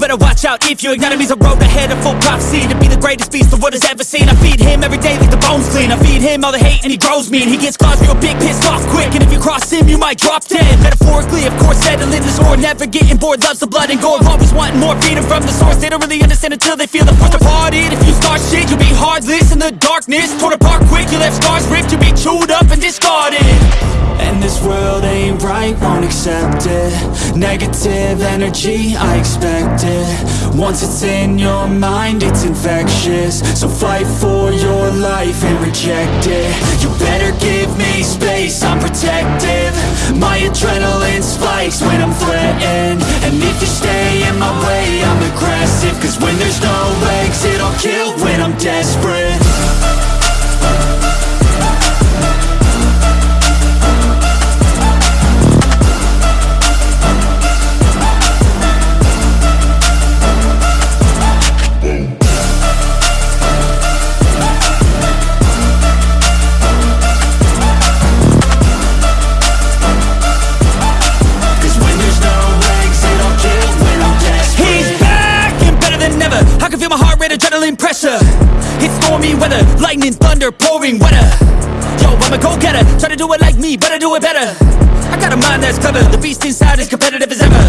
better watch out if your enemy's a road ahead. Of full prophecy To be the greatest beast the world has ever seen. I feed him every day like the bones clean. I feed him all the hate and he grows me And he gets claws real big, pissed off quick. And if you cross him, you might drop dead. Metaphorically, of course, settling the score Never getting bored, loves the blood and gore Always wanting more, feeding from the source. They don't really understand until they feel the force departed. If you start shit, you'll be heartless in the darkness. Torn apart quick, you left scars ripped You'll be chewed up and discarded. And this world right, won't accept it. Negative energy, I expect it. Once it's in your mind, it's infectious. So fight for your life and reject it. You better give me space, I'm protective. My adrenaline spikes when I'm heart rate, adrenaline pressure. It's stormy weather, lightning, thunder, pouring weather. Yo, I'm a go-getter, try to do it like me, I do it better. I got a mind that's clever, the beast inside is competitive as ever.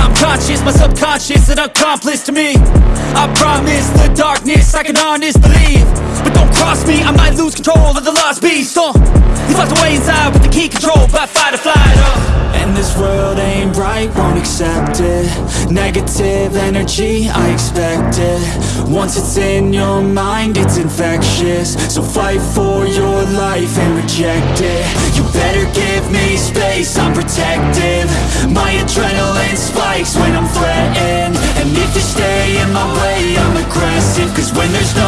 I'm conscious, my subconscious, an accomplice to me. I promise the darkness, I can honest believe. But don't cross me, I might lose control of the lost beast. Uh, He's locked away inside with the key control by fight or flight uh. And this world right, won't accept it. Negative energy, I expect it. Once it's in your mind, it's infectious. So fight for your life and reject it. You better give me space, I'm protective. My adrenaline spikes when I'm threatened. And if you stay in my way, I'm aggressive. Cause when there's no